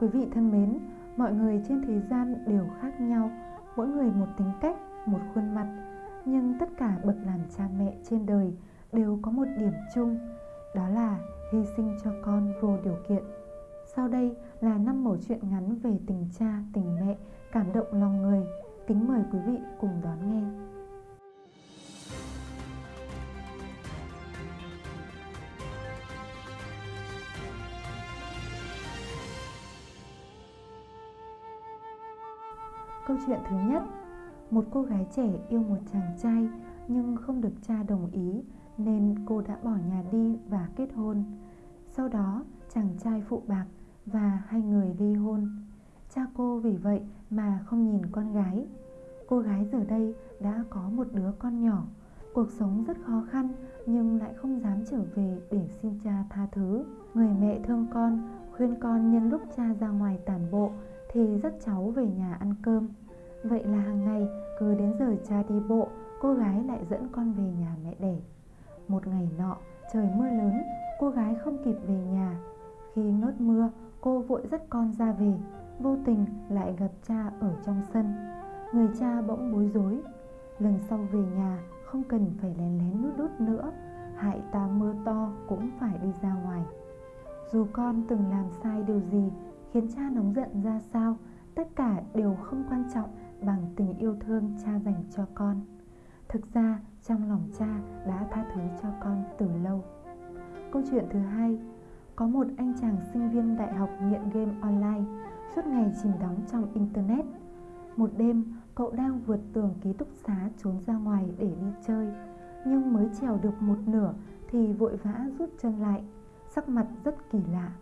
Quý vị thân mến, mọi người trên thế gian đều khác nhau, mỗi người một tính cách, một khuôn mặt, nhưng tất cả bậc làm cha mẹ trên đời đều có một điểm chung, đó là hy sinh cho con vô điều kiện. Sau đây là năm mẩu chuyện ngắn về tình cha, tình mẹ, cảm động lòng người. Kính mời quý vị cùng đón nghe. Câu chuyện thứ nhất Một cô gái trẻ yêu một chàng trai nhưng không được cha đồng ý nên cô đã bỏ nhà đi và kết hôn. Sau đó chàng trai phụ bạc và hai người ly hôn. Cha cô vì vậy mà không nhìn con gái. Cô gái giờ đây đã có một đứa con nhỏ. Cuộc sống rất khó khăn nhưng lại không dám trở về để xin cha tha thứ. Người mẹ thương con, khuyên con nhân lúc cha ra ngoài tản bộ thì dắt cháu về nhà ăn cơm. Vậy là hàng ngày cứ đến giờ cha đi bộ, cô gái lại dẫn con về nhà mẹ đẻ. Một ngày nọ, trời mưa lớn, cô gái không kịp về nhà. Khi ngớt mưa, cô vội dắt con ra về, vô tình lại gặp cha ở trong sân. Người cha bỗng bối rối. Lần sau về nhà không cần phải lén lén nút đút nữa, hại ta mưa to cũng phải đi ra ngoài. Dù con từng làm sai điều gì khiến cha nóng giận ra sao, tất cả đều không quan trọng bằng tình yêu thương cha dành cho con. Thực ra trong lòng cha đã tha thứ cho con từ lâu. Câu chuyện thứ hai Có một anh chàng sinh viên đại học nghiện game online Suốt ngày chìm đắm trong internet Một đêm cậu đang vượt tường ký túc xá trốn ra ngoài để đi chơi Nhưng mới trèo được một nửa thì vội vã rút chân lại Sắc mặt rất kỳ lạ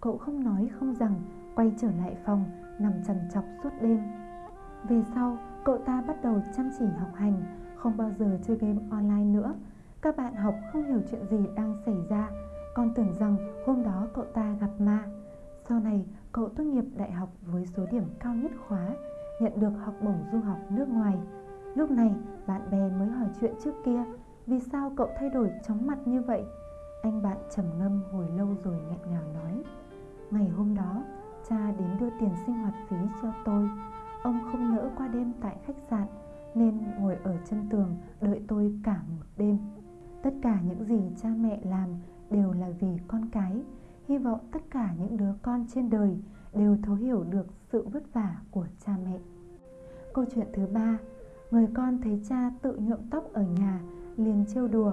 Cậu không nói không rằng, Quay trở lại phòng, Nằm trằn trọc suốt đêm. Về sau, cậu ta bắt đầu chăm chỉ học hành, Không bao giờ chơi game online nữa. Các bạn học không hiểu chuyện gì đang xảy ra. Con tưởng rằng hôm đó cậu ta gặp ma. Sau này, cậu tốt nghiệp đại học với số điểm cao nhất khóa, Nhận được học bổng du học nước ngoài. Lúc này, bạn bè mới hỏi chuyện trước kia, Vì sao cậu thay đổi chóng mặt như vậy? Anh bạn trầm ngâm hồi lâu rồi nghẹn ngào nói. Ngày hôm đó cha đến đưa tiền sinh hoạt phí cho tôi. Ông không nỡ qua đêm tại khách sạn Nên ngồi ở chân tường đợi tôi cả một đêm. Tất cả những gì cha mẹ làm đều là vì con cái. Hy vọng tất cả những đứa con trên đời đều thấu hiểu được sự vất vả của cha mẹ. Câu chuyện thứ ba Người con thấy cha tự nhuộm tóc ở nhà liền trêu đùa.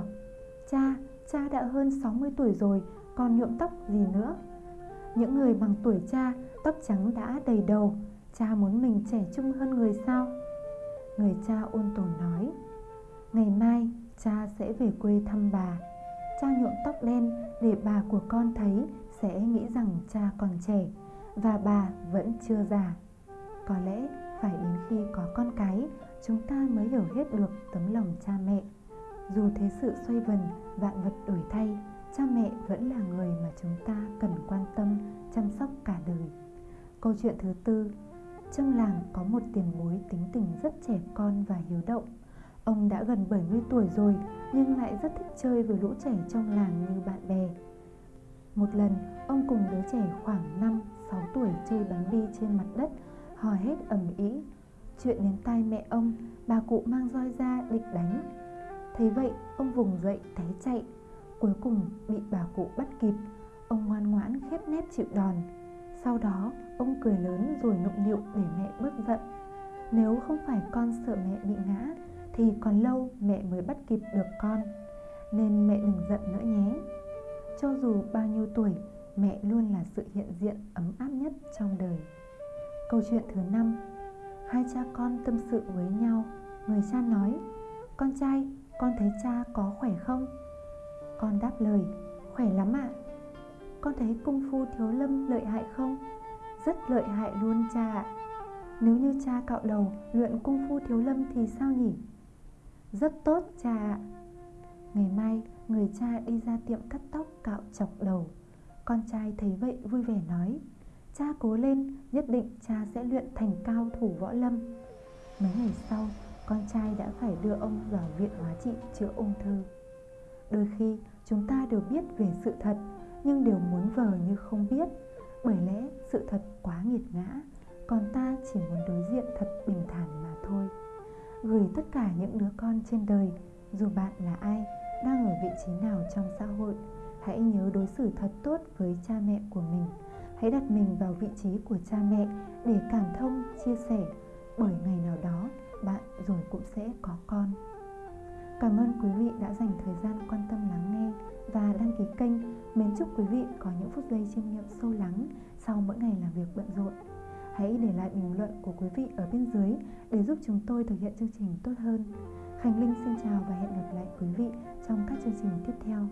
Cha, cha đã hơn 60 tuổi rồi còn nhuộm tóc gì nữa? Những người bằng tuổi cha, tóc trắng đã đầy đầu, cha muốn mình trẻ trung hơn người sao? Người cha ôn tồn nói, ngày mai cha sẽ về quê thăm bà. Cha nhuộm tóc đen để bà của con thấy sẽ nghĩ rằng cha còn trẻ và bà vẫn chưa già. Có lẽ phải đến khi có con cái, chúng ta mới hiểu hết được tấm lòng cha mẹ. Dù thế sự xoay vần, vạn vật đổi thay, cha mẹ vẫn là người mà chúng ta cần quan tâm, chăm sóc cả đời. Câu chuyện thứ tư trong làng có một tiền bối tính tình rất trẻ con và hiếu động. Ông đã gần 70 tuổi rồi, nhưng lại rất thích chơi với lũ trẻ trong làng như bạn bè. Một lần, ông cùng đứa trẻ khoảng 5 6 tuổi chơi bắn bi trên mặt đất, hò hét ầm ĩ. Chuyện đến tai mẹ ông, bà cụ mang roi ra định đánh. Thấy vậy, ông vùng dậy, té chạy. Cuối cùng bị bà cụ bắt kịp. Ông ngoan ngoãn khép nép chịu đòn. Sau đó ông cười lớn rồi nụng nịu để mẹ bớt giận. Nếu không phải con sợ mẹ bị ngã Thì còn lâu mẹ mới bắt kịp được con. Nên mẹ đừng giận nữa nhé. Cho dù bao nhiêu tuổi Mẹ luôn là sự hiện diện ấm áp nhất trong đời. Câu chuyện thứ năm. Hai cha con tâm sự với nhau. Người cha nói Con trai, con thấy cha có khỏe không? Con đáp lời Khỏe lắm ạ à. Con thấy cung phu thiếu lâm lợi hại không? Rất lợi hại luôn cha ạ Nếu như cha cạo đầu luyện cung phu thiếu lâm thì sao nhỉ? Rất tốt cha ạ Ngày mai người cha đi ra tiệm cắt tóc cạo chọc đầu Con trai thấy vậy vui vẻ nói Cha cố lên, nhất định cha sẽ luyện thành cao thủ võ lâm Mấy ngày sau, con trai đã phải đưa ông vào viện hóa trị chữa ung thư Đôi khi, chúng ta đều biết về sự thật, nhưng đều muốn vờ như không biết. Bởi lẽ, sự thật quá nghiệt ngã, còn ta chỉ muốn đối diện thật bình thản mà thôi. Gửi tất cả những đứa con trên đời, dù bạn là ai, đang ở vị trí nào trong xã hội, hãy nhớ đối xử thật tốt với cha mẹ của mình. Hãy đặt mình vào vị trí của cha mẹ để cảm thông, chia sẻ. Bởi ngày nào đó, bạn rồi cũng sẽ có con cảm ơn quý vị đã dành thời gian quan tâm lắng nghe và đăng ký kênh. Mến chúc quý vị có những phút giây chiêm nghiệm sâu lắng sau mỗi ngày làm việc bận rộn. Hãy để lại bình luận của quý vị ở bên dưới để giúp chúng tôi thực hiện chương trình tốt hơn. Khánh linh xin chào và hẹn gặp lại quý vị trong các chương trình tiếp theo.